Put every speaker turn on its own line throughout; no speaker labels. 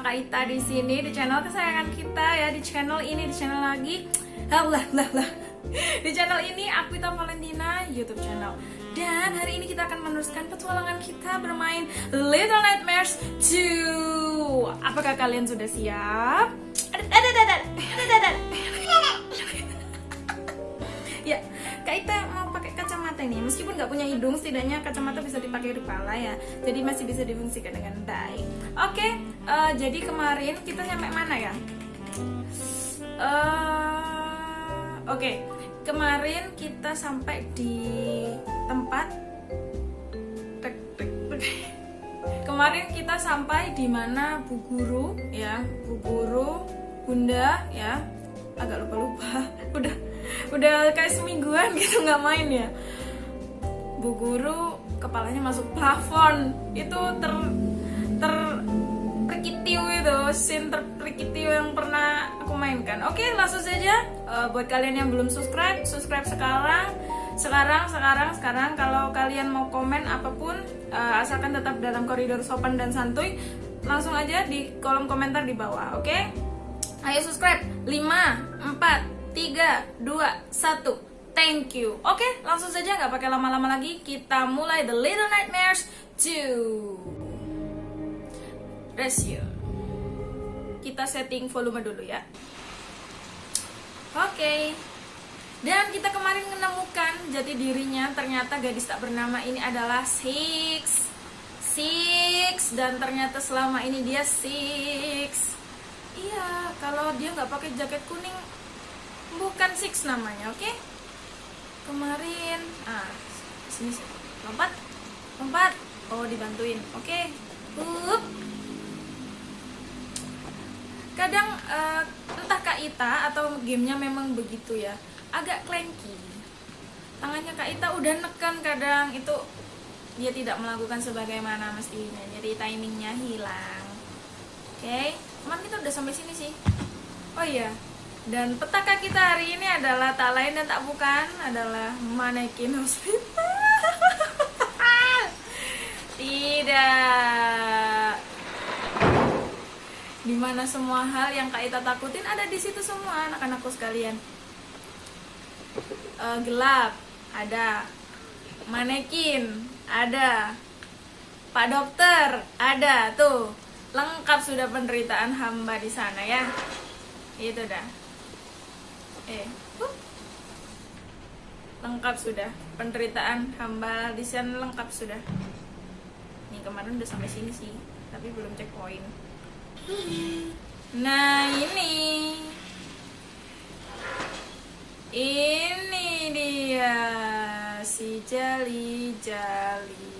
Kak Ita di sini di channel kesayangan kita ya di channel ini di channel lagi. Lah lah lah di channel ini aku Ita Valentina YouTube channel. Dan hari ini kita akan meneruskan petualangan kita bermain Little Nightmares 2 Apakah kalian sudah siap? Ada ada ada ada ada Ya, Kak mau pakai kacamata ini. Meskipun nggak punya hidung, setidaknya kacamata bisa dipakai di kepala ya. Jadi masih bisa difungsikan dengan baik. Oke, eh, jadi kemarin kita nyampe mana ya? Eh, Oke, kemarin kita sampai di tempat. Kemarin kita sampai di mana Bu Guru ya, Bu Guru, Bunda ya, agak lupa-lupa. Udah udah kayak semingguan gitu nggak main ya. Bu Guru kepalanya masuk plafon. Itu ter ter perkitiu itu scene terperkitiu yang pernah aku mainkan. Oke langsung saja Eh, buat kalian yang belum subscribe subscribe sekarang. Sekarang sekarang sekarang. Kalau kalian mau komen apa pun eh, asalkan tetap dalam koridor sopan dan santuy langsung aja di kolom komentar di bawah oke? Ayo subscribe. 5 4 3 2 1 thank you. Oke langsung saja nggak pakai lama-lama lagi. Kita mulai The Little Nightmares 2 ratio. Kita setting volume dulu ya. Oke. Dan kita kemarin menemukan jati dirinya. Ternyata gadis tak bernama ini adalah Six. Six. Dan ternyata selama ini dia Six. Iya, kalau dia nggak pakai jaket kuning bukan Six namanya, oke? Kemarin, ah, sini lompat, lompat. Oh dibantuin, oke? Up kadang eh, entah Kak Ita atau gamenya memang begitu ya agak clanky. Tangannya Kak Ita udah neken kadang itu dia tidak melakukan sebagaimana mestinya. Jadi timingnya hilang. Oke? Cuman kita udah sampai sini sih. Oh iya dan petaka kita hari ini adalah tak lain dan tak bukan adalah manekin hospital. Tidak. Di mana semua hal yang Kak Ita takutin ada di situ semua anak-anakku sekalian. Eh, gelap ada. Manekin ada. Pak dokter ada tuh. Lengkap sudah penderitaan hamba di sana ya. Itu dah eh lengkap sudah. Penderitaan hamba di sana lengkap sudah. Nih kemarin udah sampai sini sih tapi belum checkpoint. Nah ini. Ini dia Si Jali Jali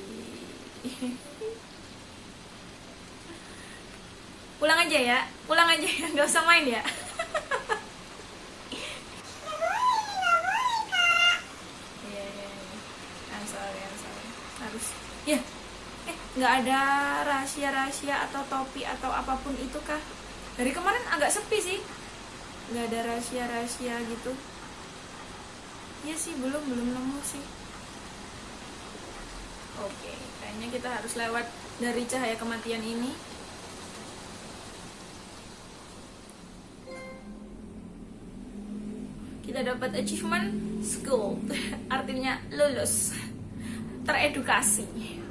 Pulang aja ya Pulang aja ya Gak usah main ya Iya, iya, iya. I'm sorry, I'm sorry. Harus Ya Eh, nggak ada rahasia-rahasia atau topi atau apa pun itu kah? Dari kemarin agak sepi sih. Nggak ada rahasia-rahasia gitu. Iya sih, belum belum nemu sih. Oke, kayaknya kita harus lewat dari cahaya kematian ini. Kita dapat achievement school, artinya lulus, teredukasi.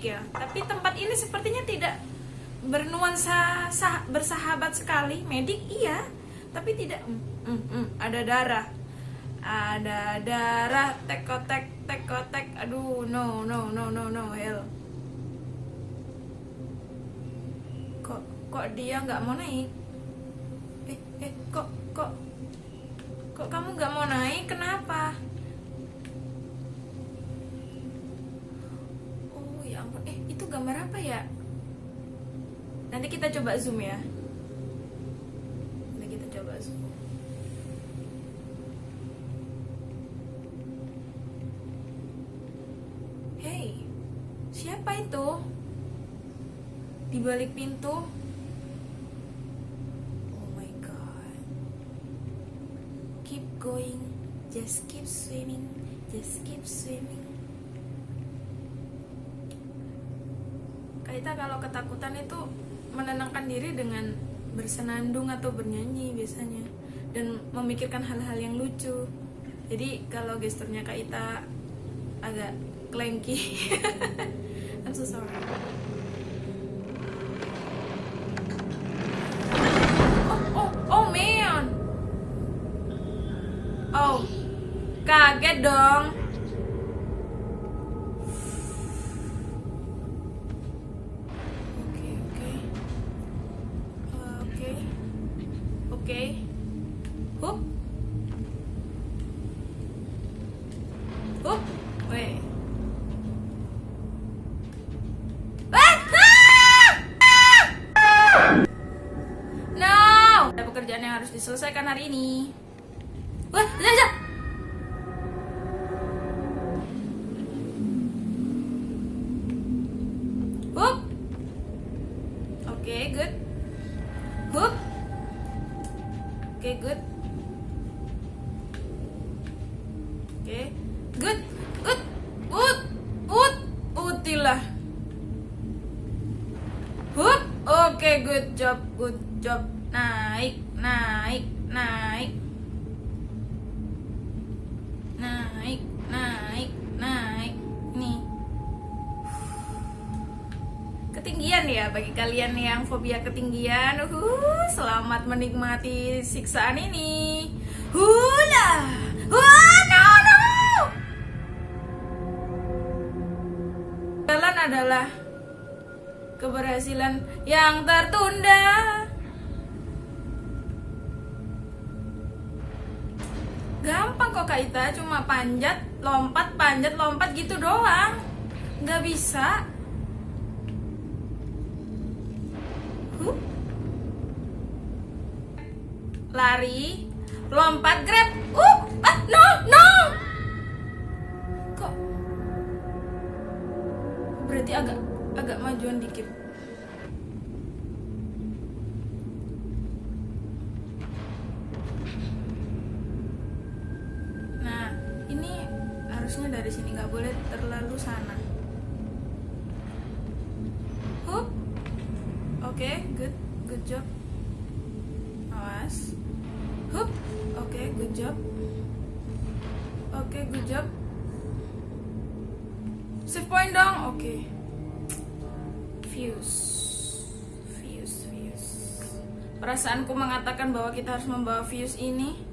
Ya. Tapi tempat ini sepertinya tidak bernuansa sah- bersahabat sekali. Medik iya, tapi tidak. Mm, mm, mm, ada darah, ada darah, tekotek, tekotek. Aduh, no, no, no, no, no, hell. kok kok dia nggak mau naik eh eh kok kok kok kamu nggak mau naik kenapa Nanti kita coba zoom ya. Nanti kita coba zoom. Hey, siapa itu? Di balik pintu? Oh my god. Keep going, just keep swimming, just keep swimming. kita kalau ketakutan itu menenangkan diri dengan bersenandung atau bernyanyi biasanya. Dan memikirkan hal-hal yang lucu. Jadi kalau gesturnya Kaita agak clanky I'm so sorry. Oh oh oh man! Oh kaget dong hari ini. Fobia ketinggian. Uh, selamat menikmati siksaan ini. Hula. Wah, no, no. Jalan adalah keberhasilan yang tertunda. Gampang kok Kak Ita, cuma panjat, lompat, panjat, lompat gitu doang. Nggak bisa. Lari, lompat, grab. Uh, ah, no, no. Kok berarti agak agak majuan dikit. Nah, ini harusnya dari sini nggak boleh terlalu sana. Hup. Oke, good, good job. Awas. Good job. Oke, good job. Save point dong. Oke. Fuse. Fuse, fuse. Perasaanku mengatakan bahwa kita harus membawa fuse ini.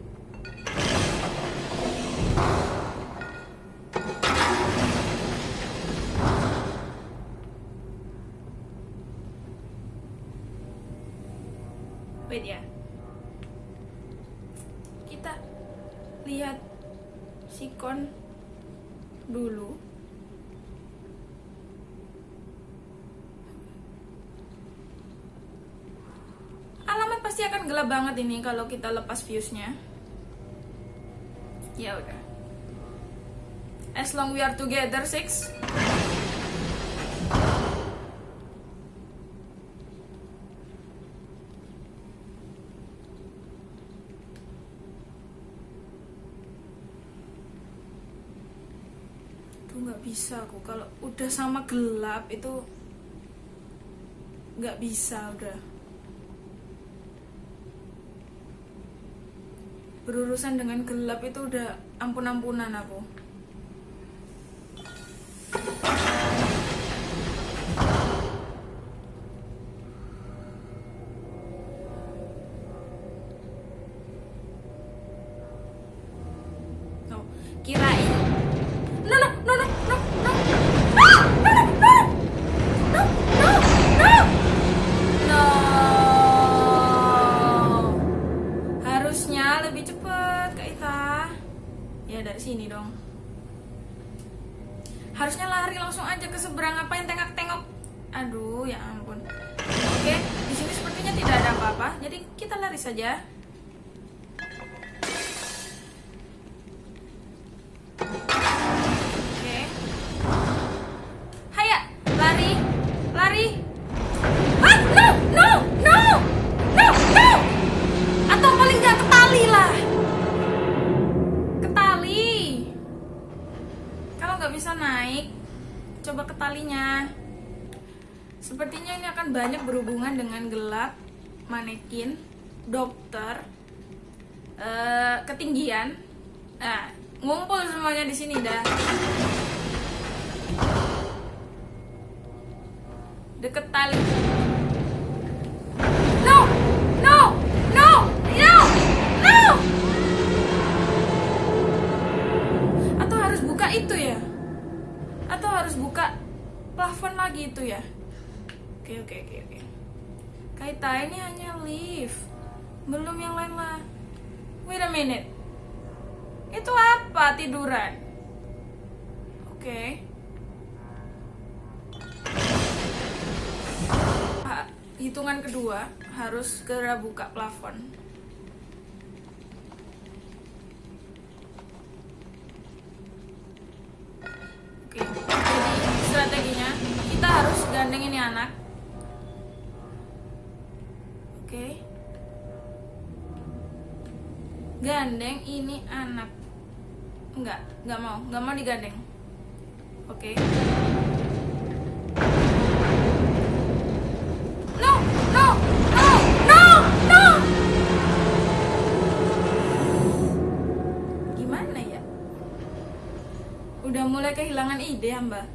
Banget ini kalau kita lepas fuse-nya. Ya udah. As long we are together, six. Aduh nggak bisa aku kalau udah sama gelap itu nggak bisa udah. Berurusan dengan gelap itu udah ampun-ampunan aku. Talinya sepertinya ini akan banyak berhubungan dengan gelap manekin dokter eh, ketinggian. Nah ngumpul semuanya di sini dah. Deket tali oke oke oke oke kaita ini hanya lift belum yang lain lah. Wait a minute. Itu apa tiduran? Oke. Ha- hitungan kedua harus segera buka plafon. Oke, jadi strateginya kita harus gandeng ini anak. Oke. Gandeng ini anak. Enggak, enggak mau, enggak mau digandeng. Oke. No, no, no, no, no. Gimana ya? Udah mulai kehilangan ide ya mbak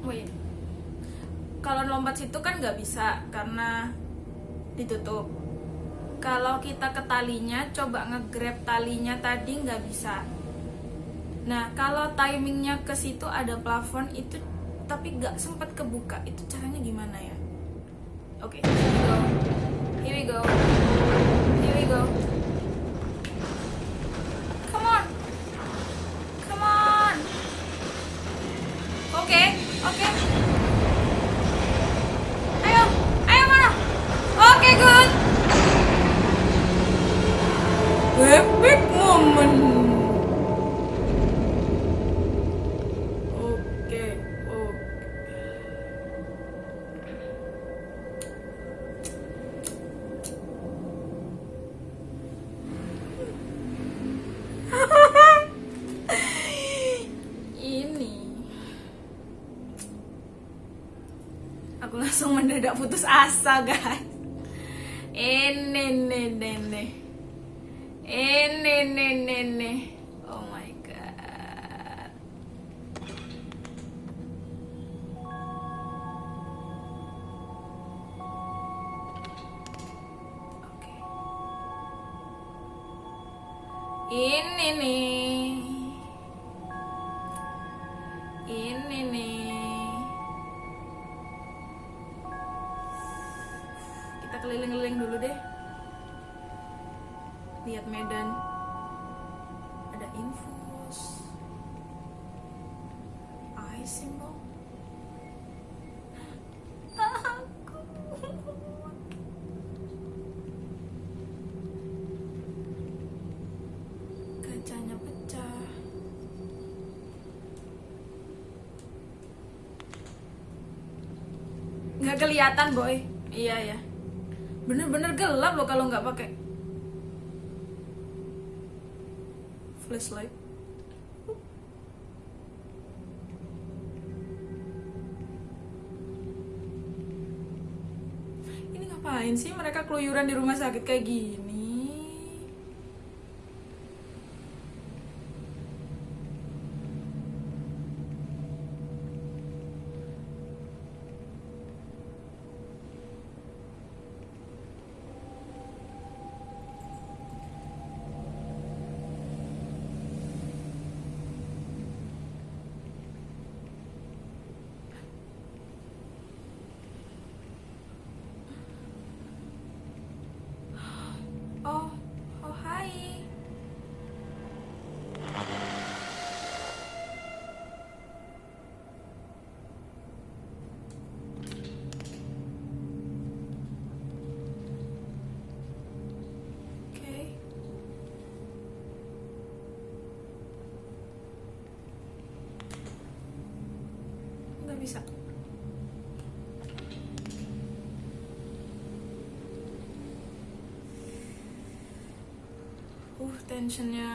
Wait Kalau lompat situ kan nggak bisa Karena ditutup Kalau kita ke talinya Coba nge-grab talinya tadi nggak bisa Nah, kalau timingnya ke situ ada plafon itu tapi nggak sempat kebuka, itu caranya gimana ya? Oke, here we go. Here asa, guys. Ini, ini, ini, ini. Kelihatan, boy. Iya ya. Bener-bener gelap loh kalau nggak pakai flashlight. Ini ngapain sih mereka keluyuran di rumah sakit kayak gini? Oh, oh hai. Oke. Nggak bisa. aduh tensionnya.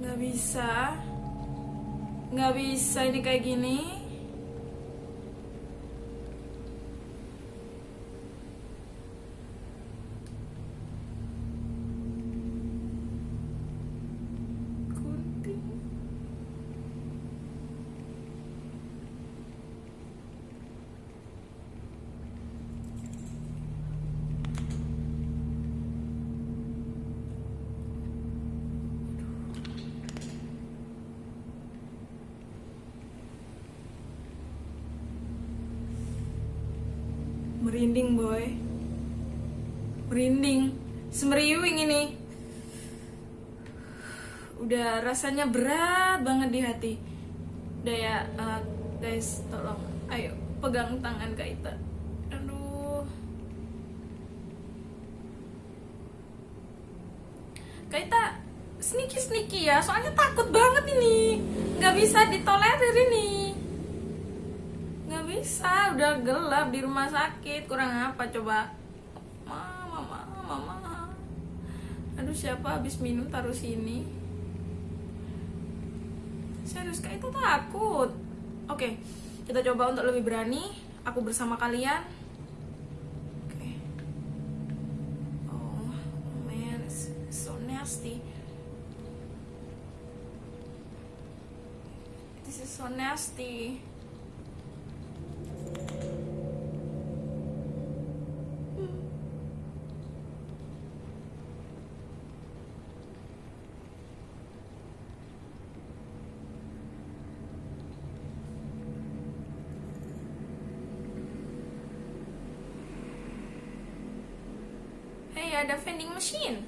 Nggak bisa. Nggak bisa ini kayak gini gunting merinding boy. Merinding. Semeriwing ini. Udah rasanya berat banget di hati. Udah ya uh, guys tolong. Ayo pegang tangan Kaita aduh. Kaita sneaky sneaky ya. Soalnya takut banget ini. Nggak bisa ditolerir ini bisa udah gelap di rumah sakit. Kurang apa coba. Mama mama mama aduh siapa habis minum taruh sini? Serius kak itu takut. Oke kita coba untuk lebih berani. Aku bersama kalian. Oh man so nasty. This is so nasty Hey, ada vending machine.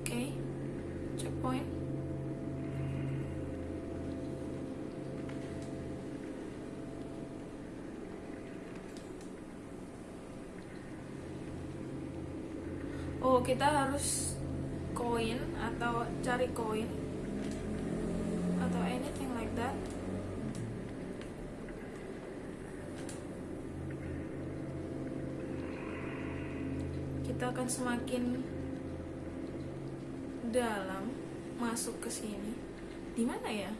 Oke, okay. checkpoint. Oh, kita harus koin atau cari koin atau anything like that. Kita akan semakin dalam masuk ke sini. Di mana ya?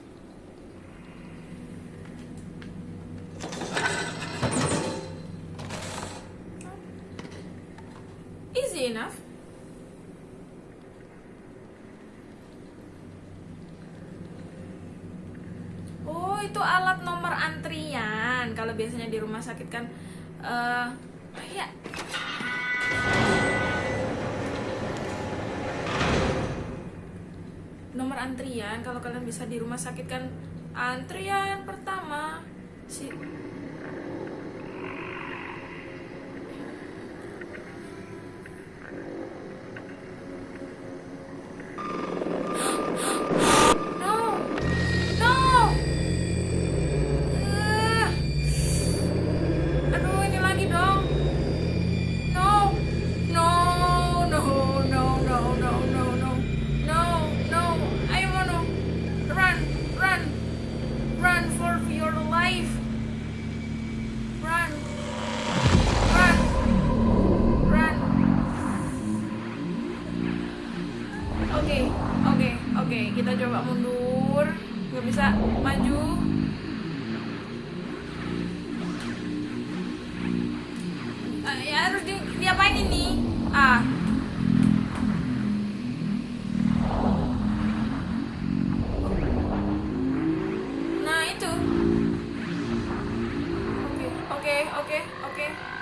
Easy enough. Oh, itu alat nomor antrian. Kalau biasanya di rumah sakit kan eh ya antrian kalau kalian bisa di rumah sakit kan antrian pertama si okay, oke okay.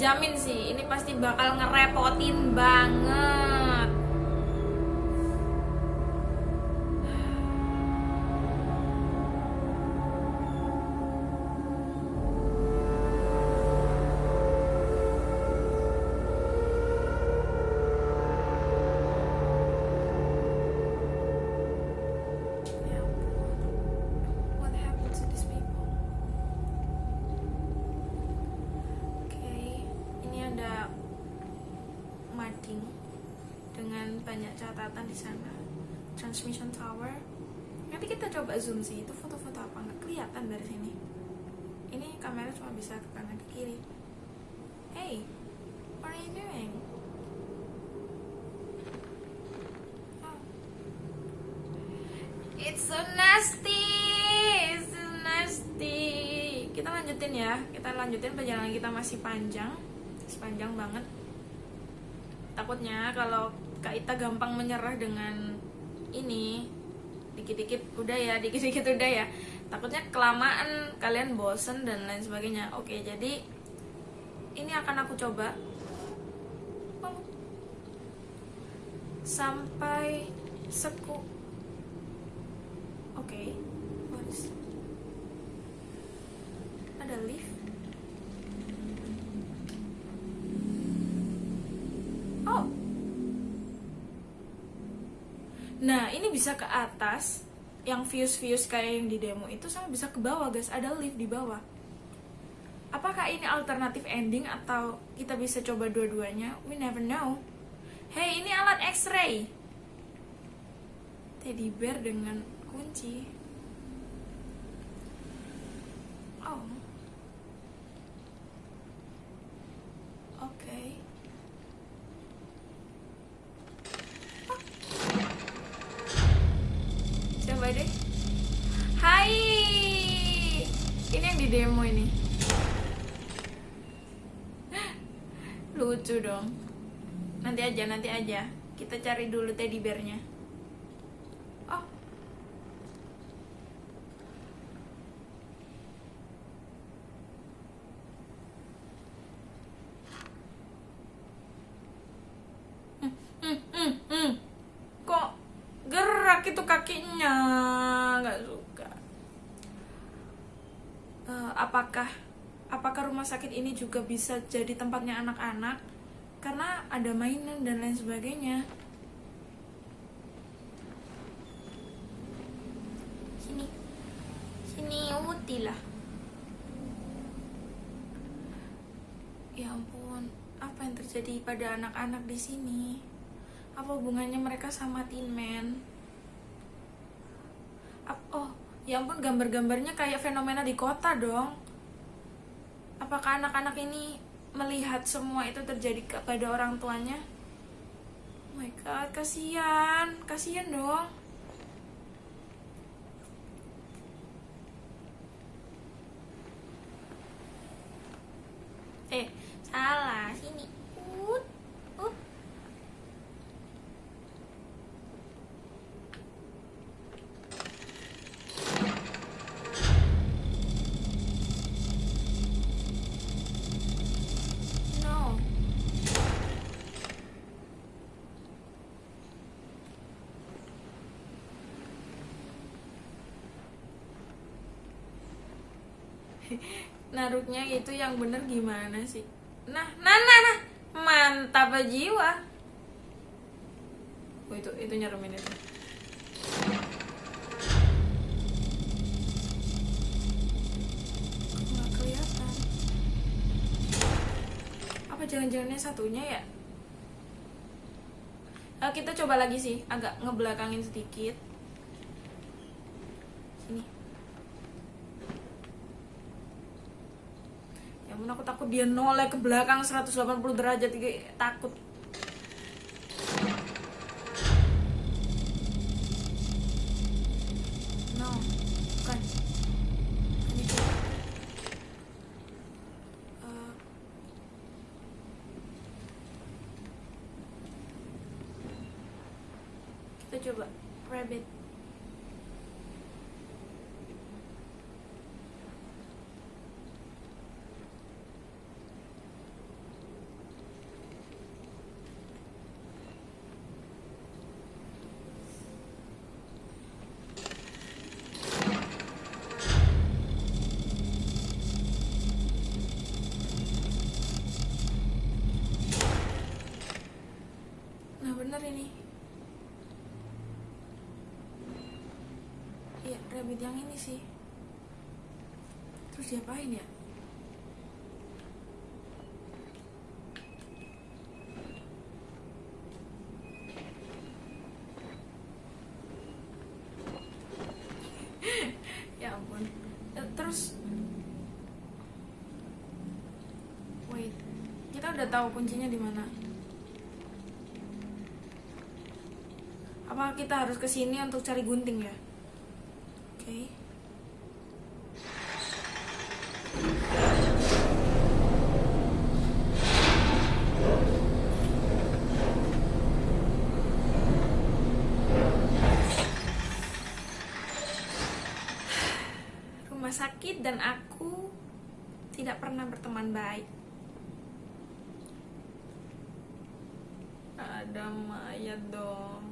Dijamin sih ini pasti bakal ngerepotin banget kamera cuma bisa ke kanan ke kiri. Hey, what are you doing? Oh. It's so nasty, it's so nasty. Kita lanjutin ya, kita lanjutin perjalanan kita masih panjang, masih panjang banget. Takutnya kalau Kak Ita gampang menyerah dengan ini, dikit-dikit udah ya, dikit-dikit udah ya. Takutnya kelamaan kalian bosen dan lain sebagainya. Oke, jadi ini akan aku coba. Sampai seku. Oke, ada lift? Oh, nah ini bisa ke atas, yang views-views kayak yang di demo itu sama bisa ke bawah guys, ada lift di bawah. Apakah ini alternatif ending atau kita bisa coba dua-duanya? We never know. Hey, ini alat X-ray. Teddy bear dengan kunci. Di demo ini. Lucu dong. Nanti aja, nanti aja. Kita cari dulu teddy bearnya. Oh, Hmm, hmm, hmm. Kok gerak itu kakinya? Nggak suka. Eh, apakah sakit ini juga bisa jadi tempatnya anak-anak? Karena ada mainan dan lain sebagainya. Sini, sini Uti lah. Ya ampun, apa yang terjadi pada anak-anak di sini? Apa hubungannya mereka sama Tin Man? Oh, ya ampun gambar-gambarnya kayak fenomena di kota dong. Apakah anak-anak ini melihat semua itu terjadi kepada orang tuanya? Oh my god, kasihan, kasihan dong. Eh, salah sini. Naruknya itu yang bener gimana sih? Nah, nah, nah, nah. Mantap jiwa. Oh, itu itu nyeremin itu. Apa jangan-jangannya satunya ya? Eh, kita coba lagi sih, agak ngebelakangin sedikit. Sini. Ya ampun aku takut dia noleh ke belakang 180 derajat takut. No, bukan. coba rabbit Nah bener ini Iya rabbit yang ini sih Terus diapain ya? ya ampun Eh, Terus Wait Kita udah tahu kuncinya di mana Apa kita harus ke sini untuk cari gunting ya? Oke. Rumah sakit dan aku tidak pernah berteman baik. Ada mayat dong.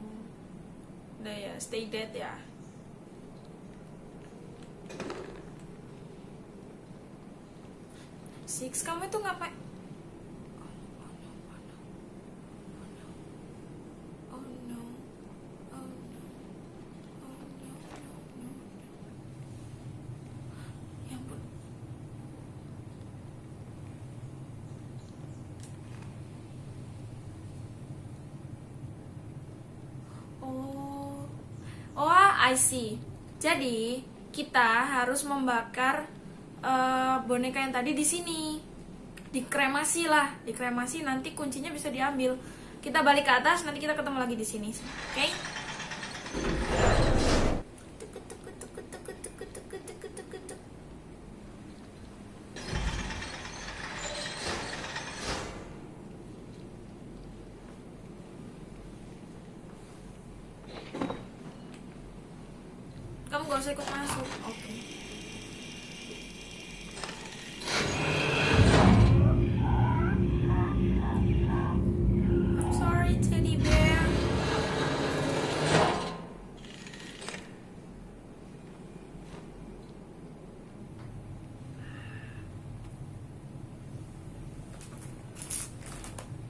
Udah ya, stay dead ya. Six, kamu itu ngapain? Oh no, oh no, oh no, oh no, no, no. Ya ampun. Oh, I see. Jadi kita harus membakar eh, boneka yang tadi di sini, dikremasi lah, dikremasi nanti kuncinya bisa diambil. Kita balik ke atas, nanti kita ketemu lagi di sini, oke? Kamu gak usah ikut masuk, oke? I'm sorry, teddy bear.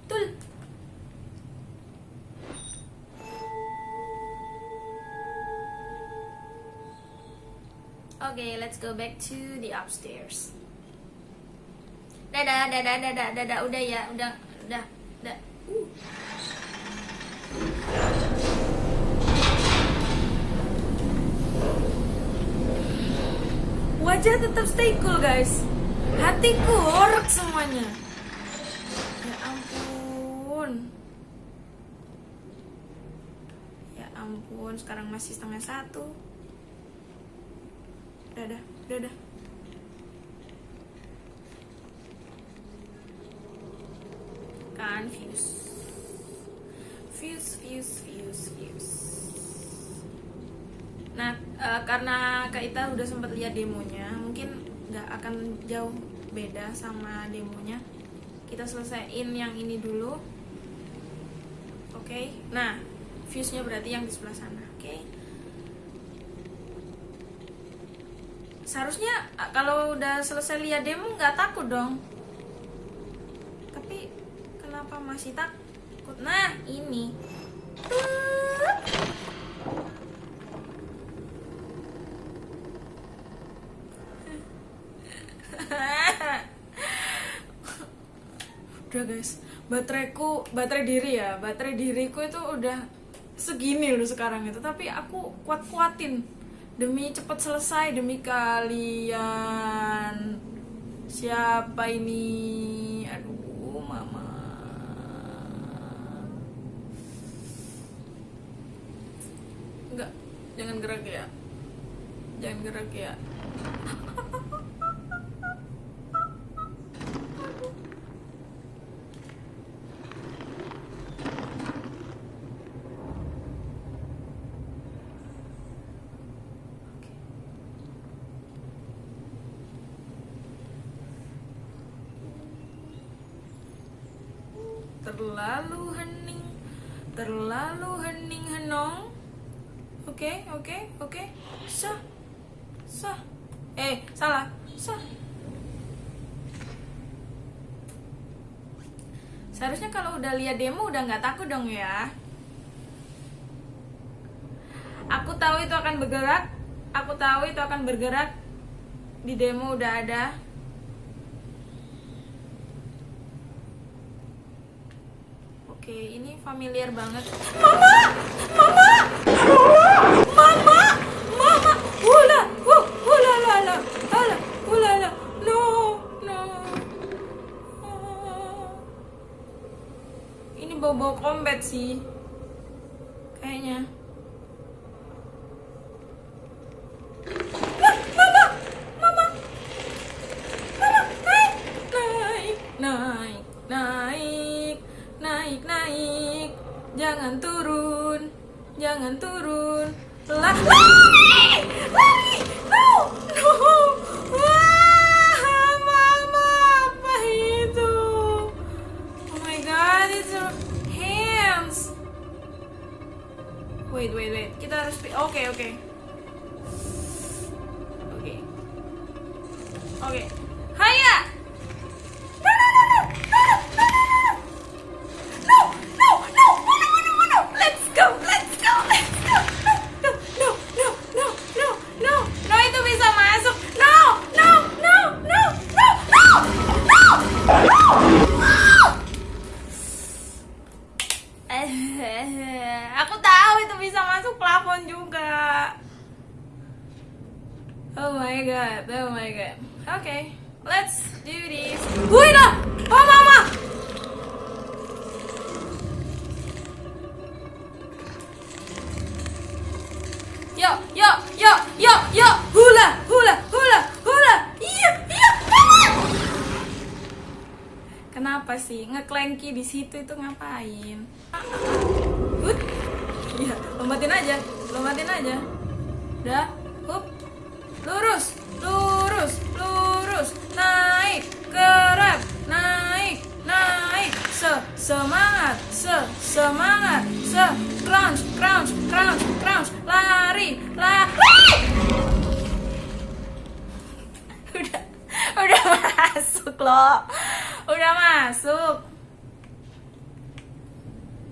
Tul. Okay, let's go back to the upstairs. Dadah, dadah, dadah, dadah, udah ya, udah, udah, udah. Uh. Wajah tetap stay cool guys. Hatiku orok semuanya. Ya ampun. Ya ampun, sekarang masih setengah satu. Udah, udah, udah, udah. Confuse. Fuse, fuse, fuse, fuse. Nah, eh, karena Kak Ita udah sempat lihat demonya, mungkin nggak akan jauh beda sama demonya. Kita selesaiin yang ini dulu. Oke. Nah, fuse-nya berarti yang di sebelah sana. Oke. Seharusnya eh, kalau udah selesai lihat demo nggak takut dong. Tapi kenapa masih takut? Nah, ini. udah guys bateraiku baterai diri ya baterai diriku itu udah segini loh sekarang itu tapi aku kuat kuatin demi cepet selesai demi kalian. Siapa ini aduh mama enggak jangan gerak ya jangan gerak ya terlalu hening terlalu hening henong oke oke oke sah sah eh salah sah seharusnya kalau udah lihat demo udah nggak takut dong ya. Aku tahu itu akan bergerak. Aku tahu itu akan bergerak. Di demo udah ada. Oke ini familiar banget. Mama! Mama! Mama 西 wait wait wait. Kita harus oke oke. Oke. Oke. Haya! Semangat, se, semangat, se, crunch, crunch, crunch, crunch, lari, lari. Udah, udah masuk loh, udah masuk.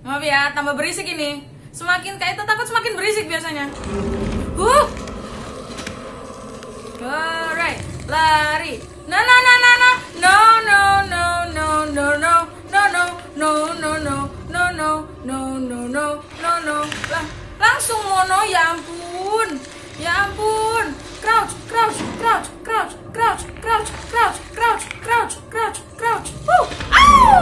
Maaf ya, tambah berisik ini. Semakin kayak takut semakin berisik biasanya. Huh. Alright, lari. No no no no no no no no no no no no no no no no no no no no no lah langsung mono ya ampun ya ampun crouch crouch crouch crouch crouch crouch crouch crouch crouch crouch crouch. Au!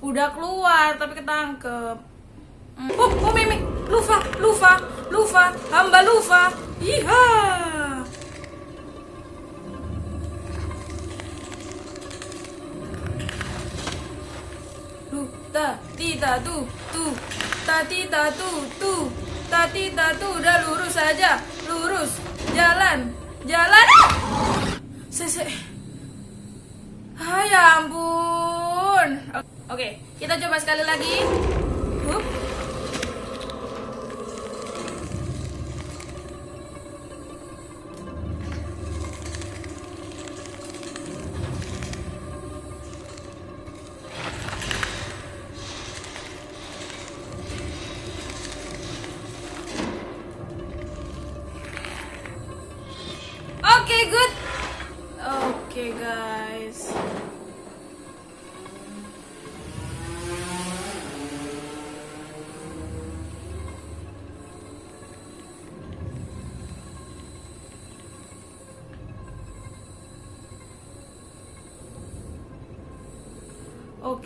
udah keluar tapi ketangkep Hmm. Oh, oh Mimi, Lufa, Lufa, Lufa, hamba Lufa. Iha. Ta, ti, ta, tu, tu, ta, ti, ta, tu, tu, ta, ti, ta, tu, udah lurus aja, lurus, jalan, jalan. Ah! Sese. Ah, ya ampun. Oke, kita coba sekali lagi. Hup.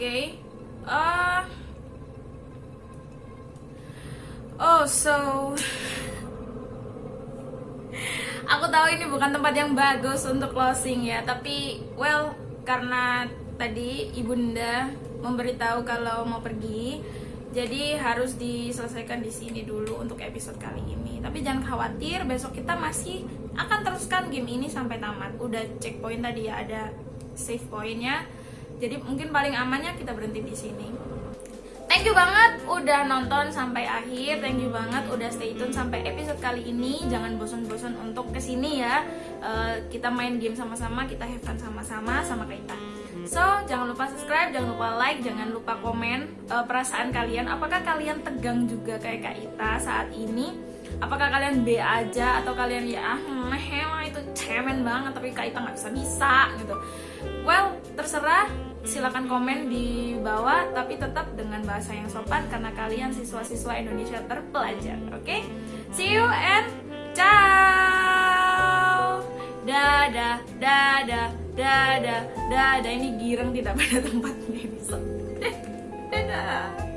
Oke. Ah. Oh, so Aku tahu ini bukan tempat yang bagus untuk closing ya, tapi well karena tadi ibunda memberitahu kalau mau pergi, jadi harus diselesaikan di sini dulu untuk episode kali ini. Tapi jangan khawatir, besok kita masih akan teruskan game ini sampai tamat. Udah checkpoint tadi ya, ada save pointnya. Jadi mungkin paling amannya kita berhenti di sini. Thank you banget udah nonton sampai akhir. Thank you banget udah stay tune sampai episode kali ini. Jangan bosan-bosan untuk ke sini ya. Uh, Kita main game sama-sama Kita have fun sama-sama sama Kaita So jangan lupa subscribe Jangan lupa like Jangan lupa komen uh, perasaan kalian. Apakah kalian tegang juga kayak Kaita saat ini? Apakah kalian B aja Atau kalian ya ah meh itu cemen banget Tapi Kaita nggak bisa-bisa gitu Well terserah. Silakan komen di bawah tapi tetap dengan bahasa yang sopan karena kalian siswa-siswa Indonesia terpelajar oke? Okay? see you and ciao! Dadah dadah dadah dadah. Ini girang tidak pada tempatnya dadah